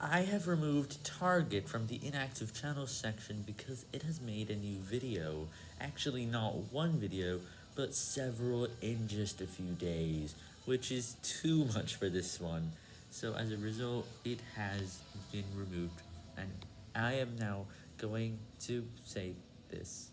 I have removed Target from the inactive channels section because it has made a new video. Actually not one video, but several in just a few days, which is too much for this one. So as a result, it has been removed, and I am now going to say this.